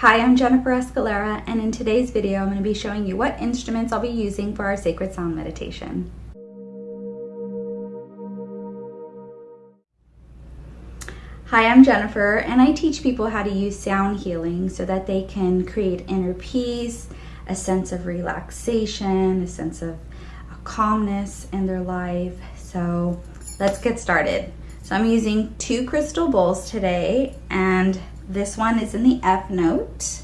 Hi, I'm Jennifer Escalera, and in today's video, I'm going to be showing you what instruments I'll be using for our sacred sound meditation. Hi, I'm Jennifer, and I teach people how to use sound healing so that they can create inner peace, a sense of relaxation, a sense of calmness in their life. So let's get started. So I'm using two crystal bowls today, and this one is in the F note.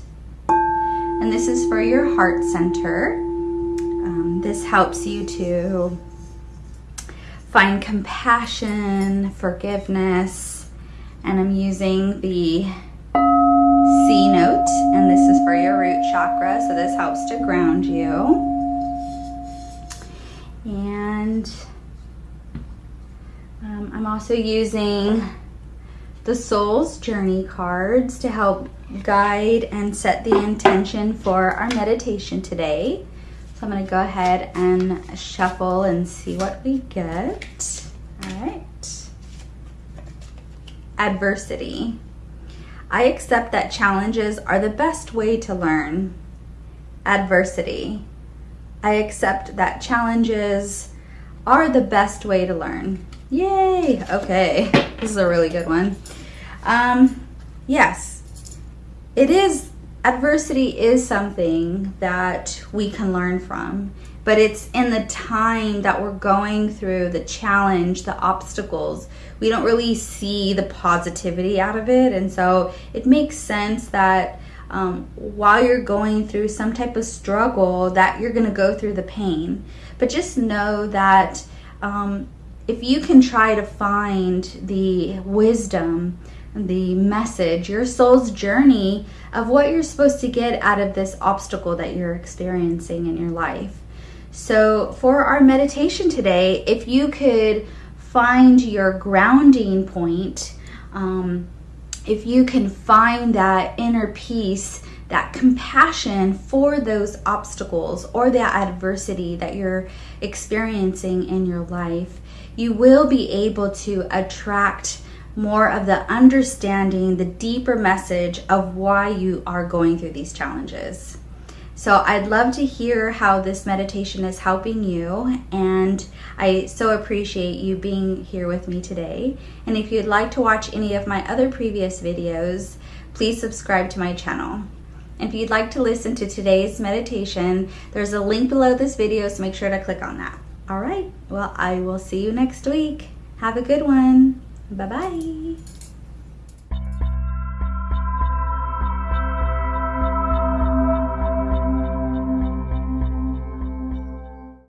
And this is for your heart center. Um, this helps you to find compassion, forgiveness, and I'm using the C note, and this is for your root chakra, so this helps to ground you. And um, I'm also using the Soul's Journey cards to help guide and set the intention for our meditation today. So I'm going to go ahead and shuffle and see what we get. All right. Adversity. I accept that challenges are the best way to learn. Adversity. I accept that challenges are the best way to learn. Yay! Okay, this is a really good one. Um, yes, it is, adversity is something that we can learn from, but it's in the time that we're going through the challenge, the obstacles. We don't really see the positivity out of it. And so it makes sense that um, while you're going through some type of struggle that you're going to go through the pain. But just know that um, if you can try to find the wisdom, the message, your soul's journey of what you're supposed to get out of this obstacle that you're experiencing in your life. So, for our meditation today, if you could find your grounding point, um, if you can find that inner peace, that compassion for those obstacles or that adversity that you're experiencing in your life, you will be able to attract more of the understanding, the deeper message of why you are going through these challenges. So I'd love to hear how this meditation is helping you and I so appreciate you being here with me today. And if you'd like to watch any of my other previous videos, please subscribe to my channel. If you'd like to listen to today's meditation, there's a link below this video, so make sure to click on that. All right, well, I will see you next week. Have a good one. Bye-bye.